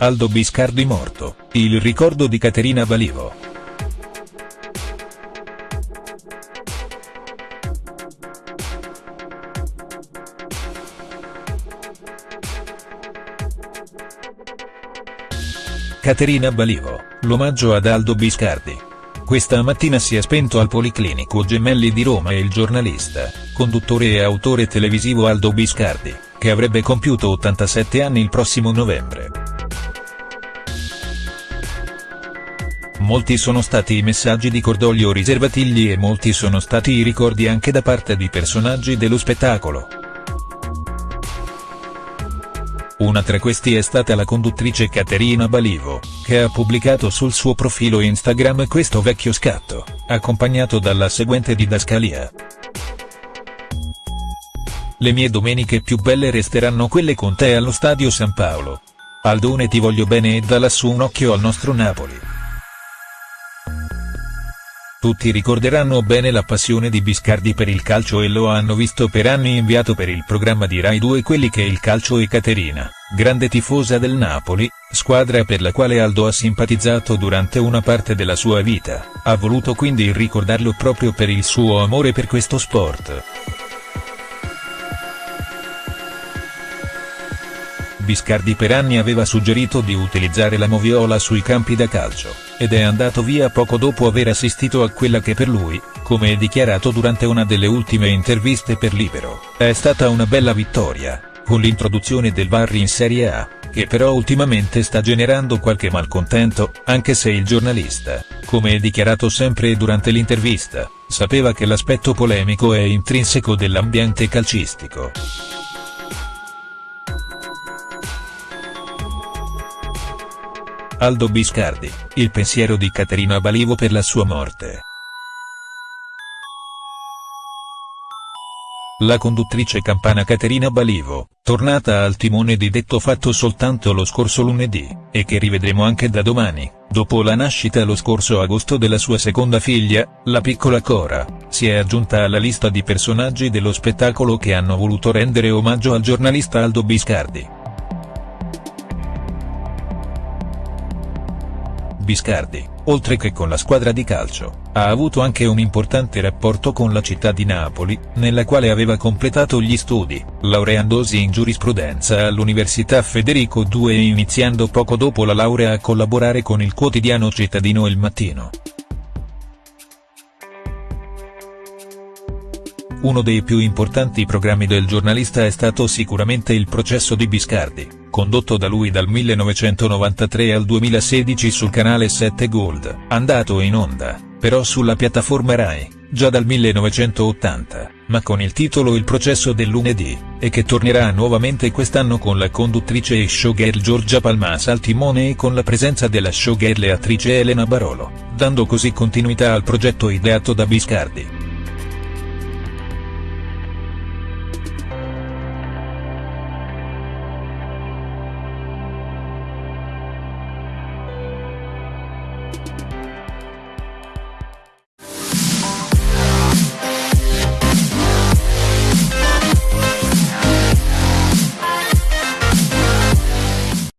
Aldo Biscardi morto, il ricordo di Caterina Balivo. Caterina Balivo, l'omaggio ad Aldo Biscardi. Questa mattina si è spento al Policlinico Gemelli di Roma il giornalista, conduttore e autore televisivo Aldo Biscardi, che avrebbe compiuto 87 anni il prossimo novembre. Molti sono stati i messaggi di cordoglio riservatigli e molti sono stati i ricordi anche da parte di personaggi dello spettacolo. Una tra questi è stata la conduttrice Caterina Balivo, che ha pubblicato sul suo profilo Instagram questo vecchio scatto, accompagnato dalla seguente didascalia. Le mie domeniche più belle resteranno quelle con te allo Stadio San Paolo. Aldone ti voglio bene e da lassù un occhio al nostro Napoli. Tutti ricorderanno bene la passione di Biscardi per il calcio e lo hanno visto per anni inviato per il programma di Rai 2 quelli che il calcio e Caterina, grande tifosa del Napoli, squadra per la quale Aldo ha simpatizzato durante una parte della sua vita, ha voluto quindi ricordarlo proprio per il suo amore per questo sport. Biscardi per anni aveva suggerito di utilizzare la moviola sui campi da calcio, ed è andato via poco dopo aver assistito a quella che per lui, come dichiarato durante una delle ultime interviste per Libero, è stata una bella vittoria, con l'introduzione del VAR in Serie A, che però ultimamente sta generando qualche malcontento, anche se il giornalista, come dichiarato sempre durante l'intervista, sapeva che l'aspetto polemico è intrinseco dell'ambiente calcistico. Aldo Biscardi, il pensiero di Caterina Balivo per la sua morte. La conduttrice campana Caterina Balivo, tornata al timone di Detto Fatto soltanto lo scorso lunedì, e che rivedremo anche da domani, dopo la nascita lo scorso agosto della sua seconda figlia, la piccola Cora, si è aggiunta alla lista di personaggi dello spettacolo che hanno voluto rendere omaggio al giornalista Aldo Biscardi. Biscardi, oltre che con la squadra di calcio, ha avuto anche un importante rapporto con la città di Napoli, nella quale aveva completato gli studi, laureandosi in giurisprudenza all'Università Federico II e iniziando poco dopo la laurea a collaborare con il quotidiano cittadino Il Mattino. Uno dei più importanti programmi del giornalista è stato sicuramente il processo di Biscardi, condotto da lui dal 1993 al 2016 sul canale 7 Gold, andato in onda, però sulla piattaforma Rai, già dal 1980, ma con il titolo Il processo del lunedì, e che tornerà nuovamente quest'anno con la conduttrice e showgirl Giorgia Palmas al timone e con la presenza della showgirl e attrice Elena Barolo, dando così continuità al progetto ideato da Biscardi.